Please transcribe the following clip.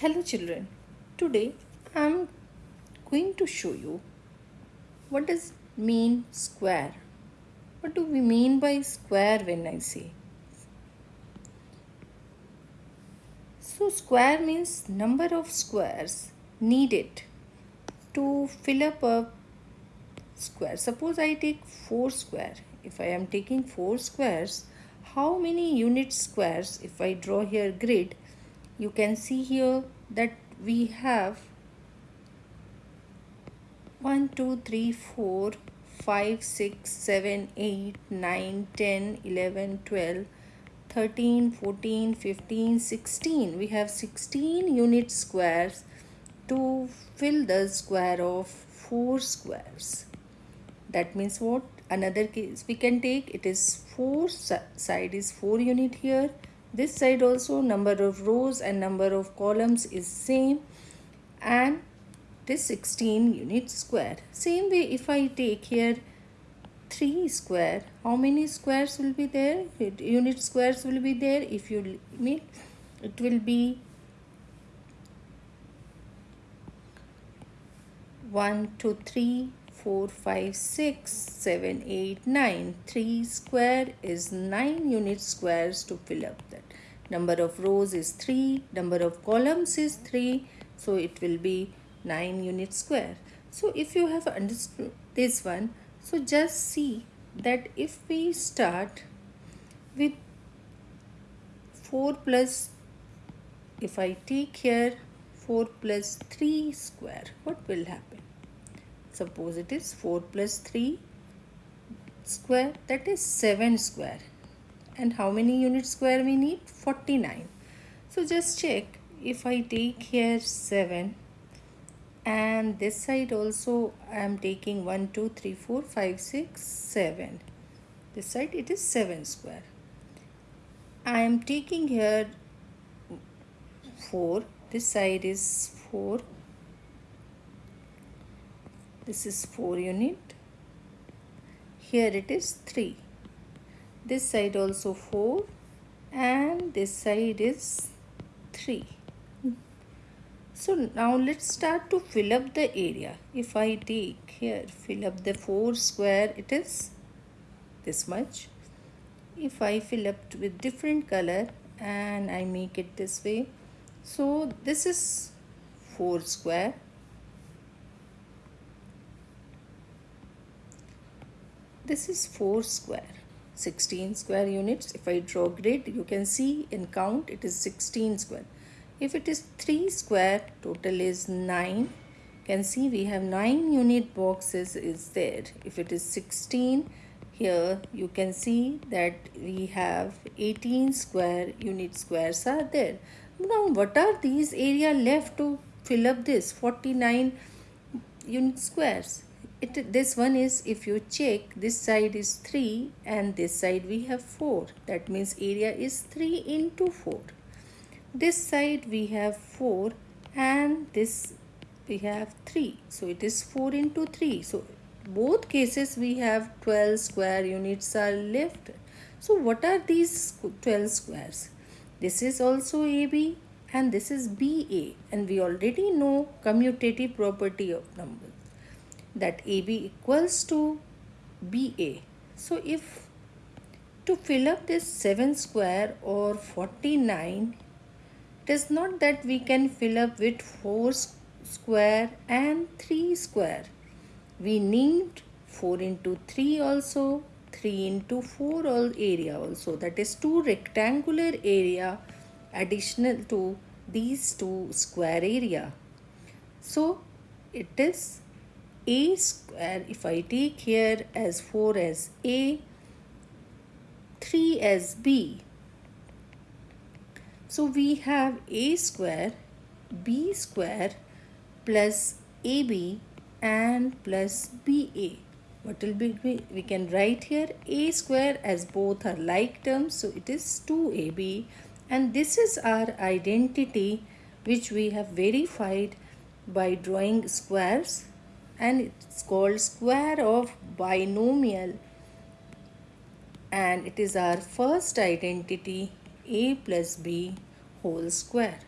Hello children, today I am going to show you what does mean square. What do we mean by square when I say? So square means number of squares needed to fill up a square. Suppose I take 4 square. If I am taking 4 squares, how many unit squares if I draw here grid you can see here that we have 1 2 3 4 5 6 7 8 9 10 11 12 13 14 15 16 we have 16 unit squares to fill the square of 4 squares. That means what? Another case we can take it is 4 side is 4 unit here this side also number of rows and number of columns is same. And this 16 unit square. Same way if i take here 3 square how many squares will be there? Unit squares will be there. If you mean it will be 1 2 3 4 5 6 7 8 9 3 square is 9 unit squares to fill up that. Number of rows is 3 number of columns is 3 so it will be 9 unit square. So if you have understood this one so just see that if we start with 4 plus if I take here 4 plus 3 square what will happen Suppose it is 4 plus 3 square that is 7 square. And how many unit square we need? 49. So just check if I take here 7 and this side also I am taking 1, 2, 3, 4, 5, 6, 7. This side it is 7 square. I am taking here 4. This side is 4 this is 4 unit. Here it is 3 this side also 4 and this side is 3 so now let's start to fill up the area. If I take here fill up the 4 square it is this much. If I fill up with different color and I make it this way. So this is 4 square This is 4 square. 16 square units. If I draw grid, you can see in count it is 16 square. If it is 3 square, total is 9. Can see we have 9 unit boxes is there. If it is 16, here you can see that we have 18 square unit squares are there. Now what are these area left to fill up this 49 unit squares? It this one is if you check this side is 3 and this side we have 4 that means area is 3 into 4 this side we have 4 and this we have 3 so it is 4 into 3 so both cases we have 12 square units are left. So what are these 12 squares? This is also AB and this is BA and we already know commutative property of numbers that AB equals to BA. So if to fill up this 7 square or 49 it is not that we can fill up with 4 square and 3 square. We need 4 into 3 also 3 into 4 all area also that is 2 rectangular area additional to these two square area. So it is a square if I take here as 4 as A 3 as B. So we have A square B square plus AB and plus BA what will be we can write here A square as both are like terms so it is 2AB and this is our identity which we have verified by drawing squares and it's called square of binomial and it is our first identity a plus b whole square.